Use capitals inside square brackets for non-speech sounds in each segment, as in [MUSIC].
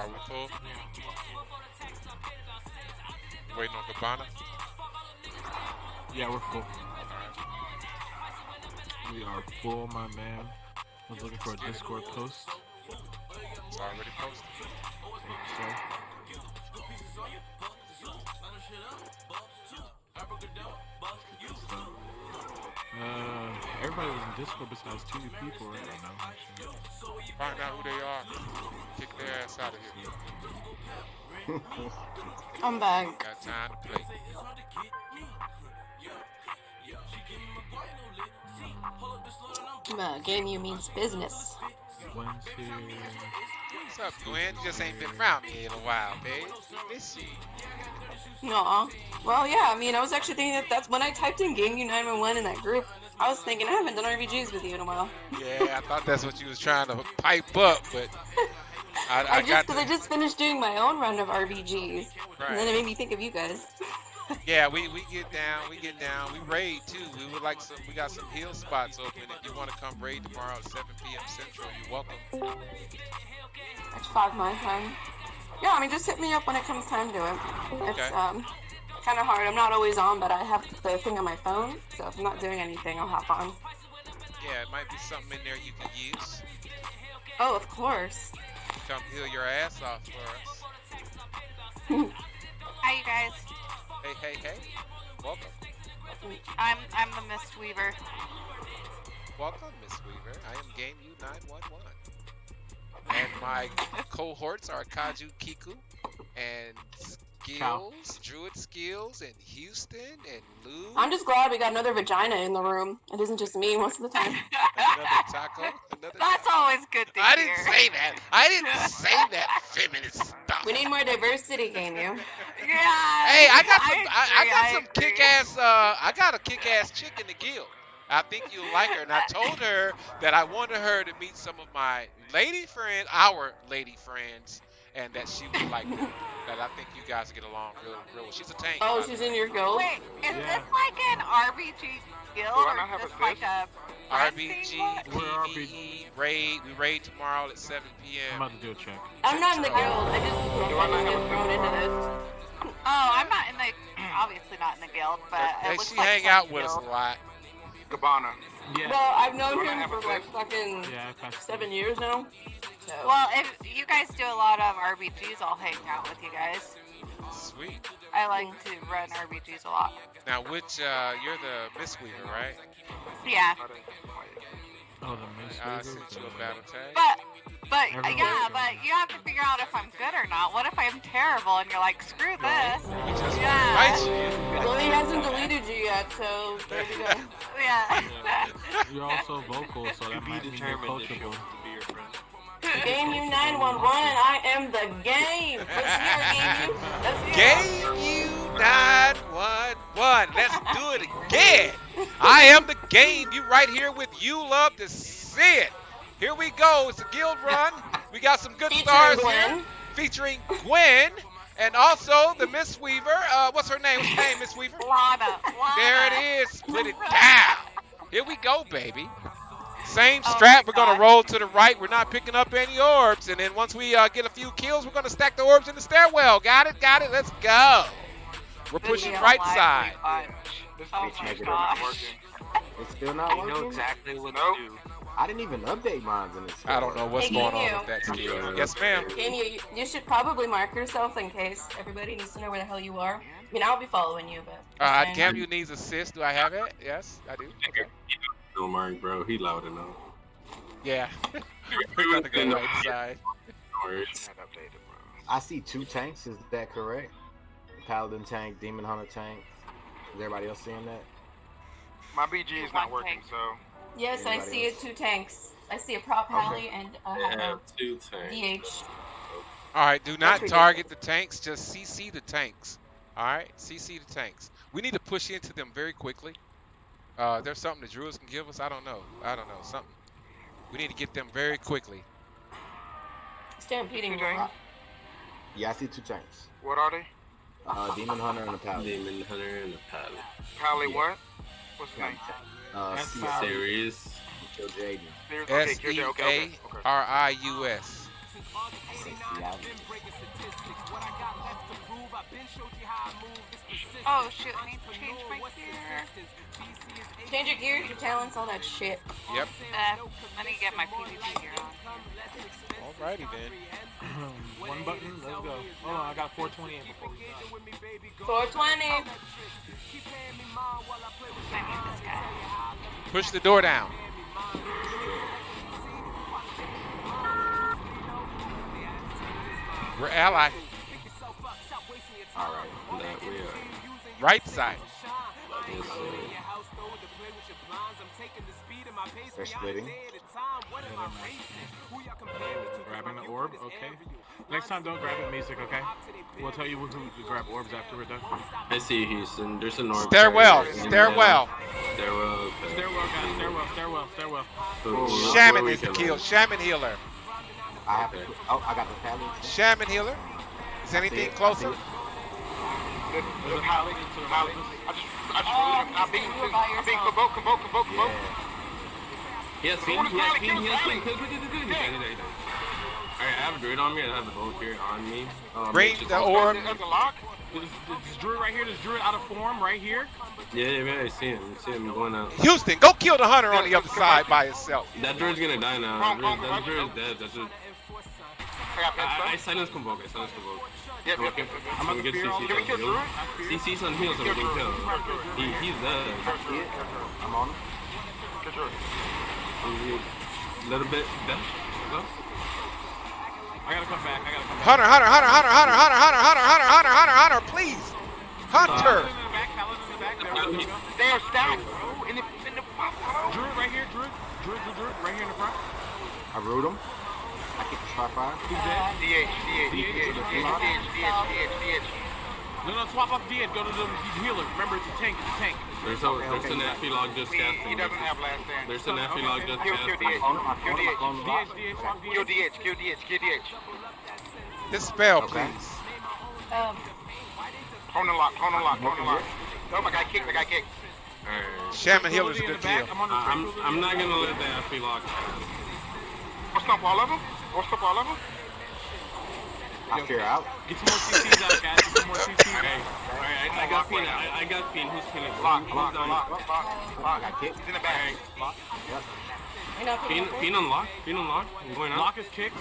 We full? Waiting on Cabana? Yeah, we're full. We are full, my man. I was looking for a Discord post. It's already posted. Sir. Uh, everybody was in Discord besides two people right now. Find out who they are. Kick their ass out of here. [LAUGHS] I'm back. Got time to play. Game you means business. Gwen's here. What's up, Gwen? You just ain't been around me in a while, babe. Miss you. Aw. Well, yeah, I mean, I was actually thinking that that's when I typed in Game U911 in that group. I was thinking I haven't done RPGs with you in a while. Yeah, I thought that's what you was trying to pipe up, but [LAUGHS] I, I, I, just, cause I just finished doing my own run of RPGs, and then it made me think of you guys. Yeah, we, we get down, we get down, we raid too. We would like some, we got some hill spots open. If you want to come raid tomorrow at 7 p.m. Central, you're welcome. That's five my time. Yeah, I mean, just hit me up when it comes time to it. It's um, kind of hard. I'm not always on, but I have the thing on my phone, so if I'm not doing anything, I'll hop on. Yeah, it might be something in there you can use. Oh, of course. Come heal your ass off for us. [LAUGHS] Hi, you guys. Hey, hey, hey. Welcome. I'm I'm the Miss Weaver. Welcome, Miss Weaver. I am Game U911. And my [LAUGHS] cohorts are Kaju Kiku and Skills, Druid Skills, and Houston, and Lou, I'm just glad we got another vagina in the room. It isn't just me most of the time. another taco, another [LAUGHS] That's always good to I hear. didn't say that. I didn't say that feminist stuff. We need more diversity, game you. Yeah. Hey, I got some. I, I agree, got some agree. kick-ass. Uh, I got a kick-ass chick in the guild. I think you'll like her, and I told her that I wanted her to meet some of my lady friends, our lady friends, and that she would like her. That I think you guys get along real, real. well. She's a tank. Oh, by the she's way. in your guild? Wait, is Yeah. this like an RPG guild or not have is a like a RBG, We're PvE, raid. We raid tomorrow at 7 p.m. I'm about to do a check. I'm not in the guild. I just, Do I I not just get thrown into this. Oh, I'm not in the obviously not in the guild, but Hey, it looks she like hang out with us a lot. Cabana. Yeah. Well, I've known Do him for like fucking Yeah, seven years now. So. Well, if you guys do a lot of RBGs, I'll hang out with you guys. Sweet. I like to run RBGs a lot. Now, which uh, you're the Miss Weaver, right? Yeah, I didn't quite. Oh, the Miss I Weaver, sent you a battle tag. but but Everyone yeah, but you have to figure out if I'm good or not. What if I'm terrible and you're like, screw this? We just Yeah. invite you. Well, he hasn't deleted you yet, so there you go. [LAUGHS] Yeah. You're also vocal, so To that be might mean you're determined Game you 911, I am the game. Let's hear game you. Let's hear. [LAUGHS] Game you 911. Let's do it again. I am the game. You right here with you. Love to see it. Here we go. It's a guild run. We got some good Featuring stars Gwen. here. Featuring Gwen. And also the Miss Weaver. Uh, what's her name? What's her name, Miss Weaver? Lana. Lana. There it is. Split it down. Here we go, baby. Same Oh strap. We're gonna roll to the right. We're not picking up any orbs. And then once we uh, get a few kills, we're gonna stack the orbs in the stairwell. Got it? Got it? Let's go. We're pushing right side. This Oh my is gosh. not working. It's still not You working. know exactly what Nope. to do. I didn't even update mine in this. I don't know what's Hey, going Game on with that skill. Yes, ma'am. Game you, you, you should probably mark yourself in case everybody needs to know where the hell you are. I mean, I'll be following you, but. Uh, just saying. Cam, you needs assist. Do I have it? Yes, I do. Okay. Don't mind, bro. He loud enough. Yeah. [LAUGHS] We're gonna go right side. No worries. Not updated, bro. I see two tanks. Is that correct? Paladin tank, Demon Hunter tank. Is everybody else seeing that? My BG is not working, tank. so Yes, I Anybody see it. else? Two tanks. I see a prop heli and I a have two tanks. DH. All right. Do not target the tanks. Just CC the tanks. All right. CC the tanks. We need to push into them very quickly. Uh, there's something the druids can give us. I don't know. I don't know. Something. We need to get them very quickly. Stampeding Two tanks? Yeah, I see two tanks. what are they? Uh, Demon Hunter and a Paladin. Demon Hunter and a Pilot. Pally Yeah. what? What's the name? Uh, That's C- fine. Series. Kill Jaden. There's- Okay, Kill E Jaden, okay, okay, okay. R I U S. Oh shit, I need to change my gear. Change your gear, your talents, all that shit. Yep. Uh, I need to get my PvP gear on. Alrighty then. [CLEARS THROAT] One button, let's go. Hold on, I got 420 in before we die. 420. I need this guy. Push the door down. We're ally. All right. That we are. Right side. Yes, sir. They're splitting. Grabbing the orb, okay. Next time, don't grab it, music, okay? We'll tell you who to grab orbs after we're done. I see Houston. There's a north. Stairwell. carrier. Stairwell. Stairwell. Okay. Stairwell, guys, stairwell, stairwell, stairwell. Who- who- Shaman where is the kill. Shaman healer. I have to. Oh, I got the paladin. Shaman healer. Is anything closer? the, the, the pilot. I just, I just, oh, I've been, I've been convoked, convoked, convoked, convoked. Yeah, see, yeah, see, yeah, see, Alright, I have a druid on me, I have a bow here on me. Um, Great, the orb. There's a lock. This, druid right here, this druid out of form right here. Yeah, yeah, man, I see him. I see him going out. Houston, go kill the hunter on the other side by himself. That druid's gonna die now. That druid's dead. That's just... I, I silenced Convoke, I silenced Convoke. Yep, yep, Okay. yep, yep. I'm So about we to get fear CC Can on kill heal. Druid? CC's on heal so we can kill. He, he's dead. I'm on. him. Kill Druid. A little bit death. No? I gotta come back, I gotta come back. Hunter, hunter, hunter, hunter, hunter, hunter, hunter, hunter, hunter, hunter, hunter, hunter, please. Hunter. Paladin in the back, in the back. There we go. They are stacked, bro. In the, in the, hello? Druid right here, druid, druid, druid, druid, right here in the front. I root him. I keep a sharp eye. Who's that? DH, DH, DH, DH, DH, DH, DH. No, no, swap up DH. Go to the healer. Remember, it's a tank. It's a tank. There's a there's an epilog just casting. He doesn't have last stand. There's an epilog just casting. QDH, QDH, QDH, QDH, QDH. Dispel, please. Um. Hone lock, hone lock, hone lock. Oh, my guy kicked, my guy kicked. Right. Shaman Healer's a good kill. I'm, uh, I'm, I'm not going to let that epilog. I'll stomp all of them. What's up, all of them? I fear out. Get some more CCs out, guys. Get some more CCs Okay. out. Alright, I, I got Fiend. I, I got Fiend. Who's killing? Lock, Who's lock, down? lock, lock, I lock. got kicked. He's in the back. you know, Fiend, Fiend unlock. Fiend unlock. I'm going out. Lock is kicked.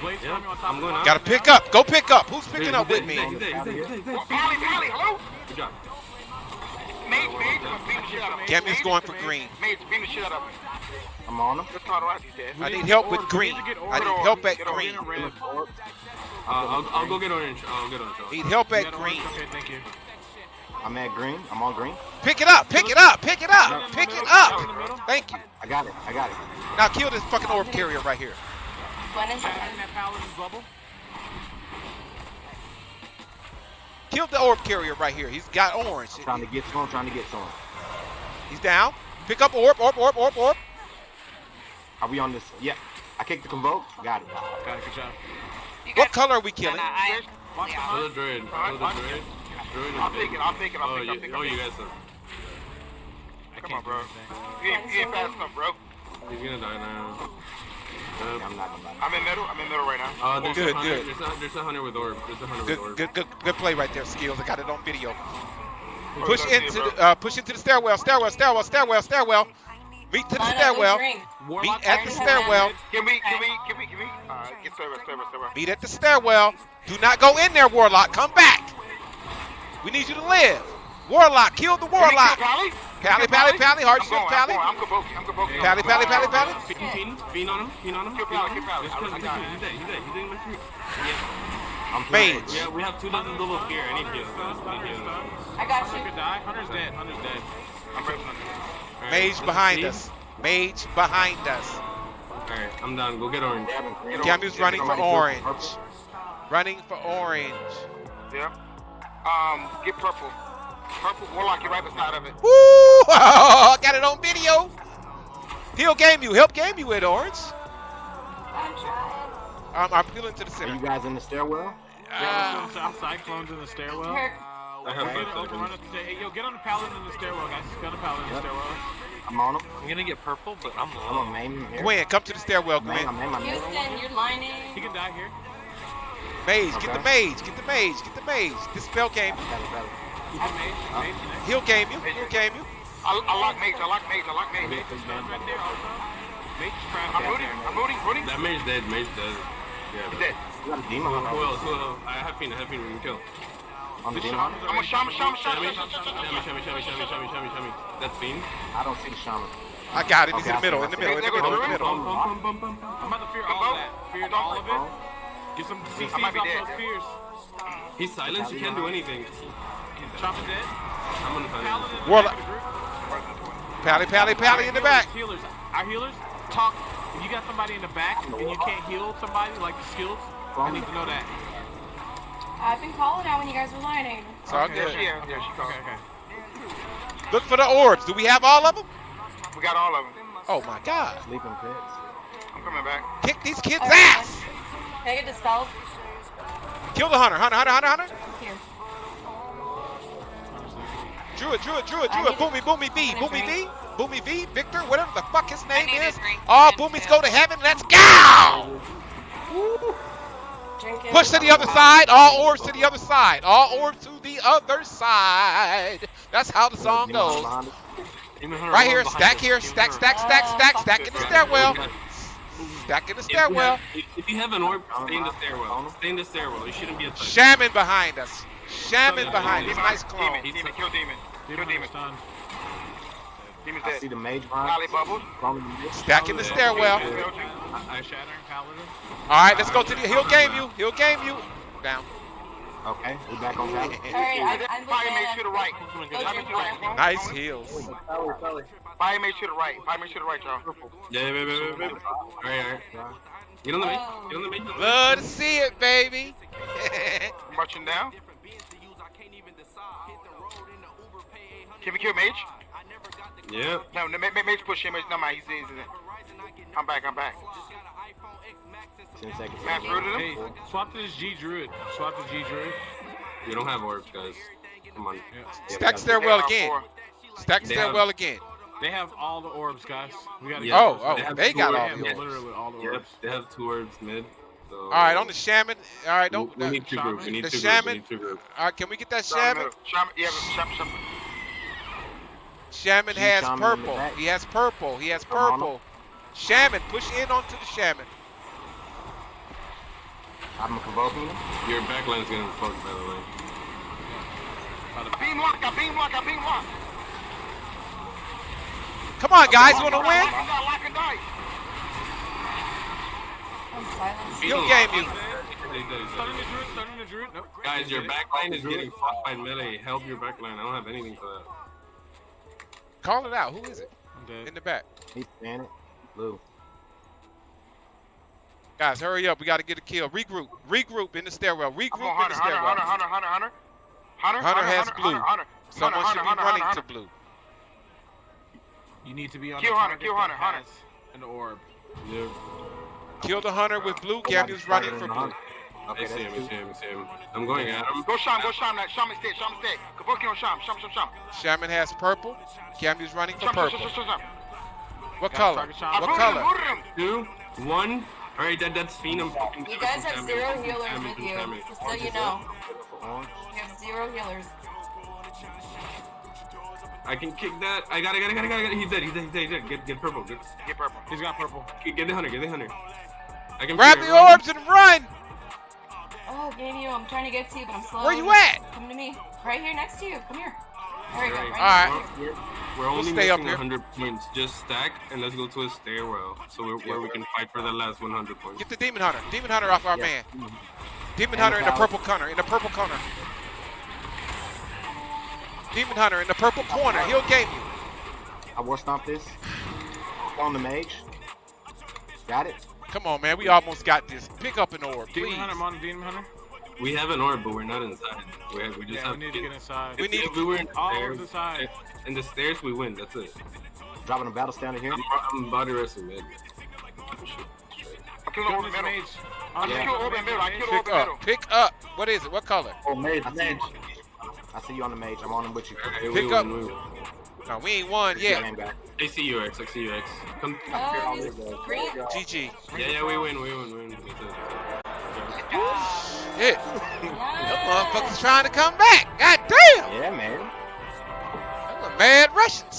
Blaze Yeah, yeah, I'm going the out. Gotta pick up. Go pick up. Who's picking He's up with me? He's dead, he's dead, he's dead, he's dead. Pally, Pally, hello? Good job. Mage, Mage, I'm beating the shit out of him. Gammy's going for green. Mage, beating the shit out of him. I'm on him. Let's call it he's dead. I need need help with green. need I need help at green. Green and red. Uh, I'll, I'll go get orange. I'll get orange. Need help at green. Okay, thank you. I'm at green. I'm on green. Pick it up. Pick it up. Pick it up. Pick it up. Thank you. I got it. I got it. Now kill this fucking orb carrier right here. when is Back in that paladin's bubble. Kill the orb carrier right here. He's got orange. I'm trying to get to him. Trying to get to him. He's down. Pick up orb, orb, orb, orb, orb. Are we on this? Yeah. I kicked the convoke. Got it. Got it, good job. What got- color are we No, killing? no, I, Watch the yeah. Kill hunt. the druid. Kill the druid. Druid I'll is take it, I'll take it, I'll Oh, take it, I'll you, take it. oh, you guys are. I Come on, bro. He anything. You ain't, you ain't fast enough, bro. He's gonna die now. Yeah, Uh, I'm not gonna lie. I'm in middle, I'm in middle right now. uh, there's Good, a hunter. good. There's a, there's a hunter with orb. There's a hunter Good, with orb. good, good, good play right there, skills. I got it on video. Oh, Push into the, uh, push into the stairwell, stairwell, stairwell, stairwell, stairwell. Meet to the Line up, stairwell. green. Warlock Meet at the stairwell. Can we, can we, can we, can we? Alright, get server, server, server. Meet at the stairwell. Do not go in there, Warlock. Come back. We need you to live. Warlock, kill the Can we kill Warlock. Pally? Pally, Kill Pally, Pally, hard I'm shit, going, Pally. I'm going, I'm Kabuki, I'm Kabuki. Pally, Pally, Pally, Pally. Fiend, fiend, fiend on him. Fiend on him. Kill fiend Pally, on him. kill Pally. Just I- kill I him. got He's dead. He's dead. He didn't miss me. I'm Mage. Yeah, we have two dozen double fear. I need heals, guys. I need heals. I got you. could die. Hunter's dead. Hunter's dead. I'm ready. Alright, Mage behind us. Mage behind us. Alright, I'm down. Go get orange. Gamu's running for orange. purple. Running for orange. Yeah. Um, get purple. Purple, Warlock, you're right beside of it. Woo! I [LAUGHS] got it on video. He'll game you. Help game you with orange. I'm. Um, I'm peeling to the center. Are you guys in the stairwell? Yeah, on the south side. In the stairwell. Her- I have Get five it, seconds. up the Hey, yo, get on the paladin in the stairwell, guys. Get on the paladin in the Yep. stairwell. I'm on him. I'm gonna get purple, but I'm I'm low. on main here. Gwen, come to the stairwell, Main, Gwen. I'm main, I'm main. Houston, you're lining. He can die here. Mage, get the mage, get the mage, get the mage. This spell game. Got it, got it. He's a mage. Mage. He'll game you. He'll game you. I, I lock mage. I lock mage. I lock mage. Mage is done right there also. Mage is trapped I'm rooting. I'm rooting. Rooting. That mage dead. Mage dead. Yeah. He's dead. You got a demon Who else? Who else? I have Fiend. I have Fiend. We can kill. On the The demon. I'm a already- shaman. Shaman. Shaman. Shami, Shaman. Shaman. shami, shami, shami. That's Fiend. I don't see the shaman. I got it. He's Okay, in the middle. In the middle. In the middle. In the middle. I'm about to fear all of that. Fear all of it. Get some CCs might be off those fears. He's silenced. He can't do anything. Chop is dead. I'm gonna find him. Paladin in the Warlock. back of the group. Pally, pally, pally in the back. Healers, our healers, talk. If you got somebody in the back and you can't heal somebody like the skills, I need to know that. I've been calling out when you guys were lining. It's all Okay. There she is. There she goes. Okay, okay. Look for the orbs. Do we have all of them? We got all of them. Oh my God. Sleeping pits. I'm coming back. Kick these kids' Alright, ass. Can I get dispelled? Kill the hunter. Hunter, hunter, hunter, hunter. Here. drew it, drew it, drew it. Boomy, Boomy V. I need a Boomy V. drink. Boomy V. Victor, whatever the fuck his name is. All boomies go to heaven. Let's go. Drinking. Push to the other side. All orbs to the other side. All orbs to the other side. That's how the song goes. behind us. Demon Hunter Right here. Stack here. Stack, stack, stack, stack, stack in the stairwell. If Stack in the stairwell. If if you have an orb, stay in the stairwell. Stay in the stairwell. You shouldn't be a threat. Shaman behind us. Shaman behind us. Demon. Nice Demon. clone. Demon. Kill demon. Kill Demon demon. Hunter's done. Demon's I see the mage behind Holly us. bubbles. Crawling in this. Stack in the stairwell. I, I Shattering Paladin. All right, let's go to the. He'll game you. He'll game you. Down. Okay, we back on top. [LAUGHS] I- I'm Fire with mage to right. Go Fire mage to the right. Nice heals. Fire mage to the right. Fire mage to the right, y'all. Yeah, yeah, yeah, yeah, yeah. All right, all right. Get on the mage. Get on the mage. Love to see it, baby. Marching down. [LAUGHS] Can we kill mage? Yeah. No, no, ma- ma- mage push him. Mage, no, mind. He's in. He's in. I'm back. I'm back. Ten seconds. Mass rooted Hey, him. swap to this G Druid. Swap to G Druid. We don't have orbs, guys. Come on. Stack stairwell Yeah, again. four. Stack They stairwell again. They have all the orbs, guys. We gotta Yeah. Oh, oh, They they got They all orbs. have the Yeah. orbs. literally all the orbs. Yep. They have two orbs mid. So All right, on the shaman. All right, don't. we, we need two Shaman? groups. We need The two shaman? groups. We need two groups. all right, can we get that Shaman. shaman? Shaman. Yeah, shaman. shaman. Shaman See has shaman purple. He has purple. He has purple. Shaman, push in onto the shaman. I'm convoking him. Your backline is getting fucked, by the way. Beam lock. I beam lock. I beam lock. Come on, guys, you want to win? He'll game you. Starting the Druid, starting the Druid. Nope. Guys, your backline is getting fucked by melee. Help your backline. I don't have anything for that. Call it out. Who is it? I'm dead. In the back. He's standing. Blue. Guys, hurry up. We got to get a kill. Regroup. Regroup in the stairwell. Regroup on in the Hunter. Hunter. stairwell. Hunter. Hunter. Hunter. Hunter. Hunter. Hunter has Hunter. blue. Hunter. Hunter. Someone Hunter, should be Hunter, running Hunter, to blue. You need to be on Kill the Hunter, target kill Hunter, Hunter. An orb. Yeah. Kill the hunter with blue. Gamu's running for blue. Okay, I see him. that's I see two. him. I see him. I'm going at him. Go Sham, go Sham, that Sham is dead, Sham is dead. Kabuki on Sham, Sham, Sham, Sham. Shaman has purple. Gamu's running for Sham, Sham, purple. Sham, Sham, Sham. What color? target shot. I What color? Two, one. All right, that that's Fiend. You guys have zero healers with you, just so you know. You have zero healers. I can kick that. I got it, got it, got it, got it. He's dead, he's dead, he's dead, he's dead. Get, get purple. Get, Get purple. He's got purple. get the hunter, get the hunter. I can Grab the orbs and run. Oh, game you. Oh, I'm trying to get to you, but I'm slow. Where you at? Come to me. Right here next to you. Come here. There we go. Alright. Right All right. We're, we're only stay up missing 100 points. Just stack and let's go to a stairwell. So we're, where we can fight for the last 100 points. Get the demon hunter. Demon hunter off our Yeah. man. Mm-hmm. Demon And hunter in the purple corner. In the purple corner. Demon hunter in the purple corner. He'll game you. I war stomp this. On the mage. Got it. Come on, man. We almost got this. Pick up an orb, Demon please. Hunter, I'm on Demon Hunter. We have an orb, but we're not inside. We, have, we just Yeah, have we need to get inside. We need if to- we were in the All stairs, orbs inside. in the stairs, we win. That's it. Dropping a battle standard here. I'm, I'm body wrestling, man. I killed Kill Orb this in middle. I Yeah. killed Orb in middle. I killed Orb Pick in middle. up. Pick up. What is it? What color? Oh, mage, mage. I see you on the mage. I'm on him with you. Pick win, up. We. No, we ain't won yet. Game back. ACUX, ACUX. Come. Um, green. GG. Yeah, yeah, we win, we win, we win. That's it. Good job. Shit. Them motherfuckers trying to come back. God damn. Yeah, man. Them were mad Russians.